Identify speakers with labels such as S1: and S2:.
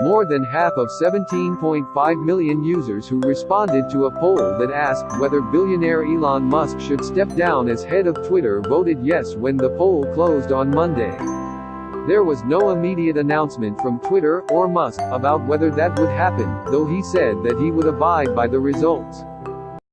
S1: More than half of 17.5 million users who responded to a poll that asked whether billionaire Elon Musk should step down as head of Twitter voted yes when the poll closed on Monday. There was no immediate announcement from Twitter or Musk about whether that would happen, though he said that he would abide by the results.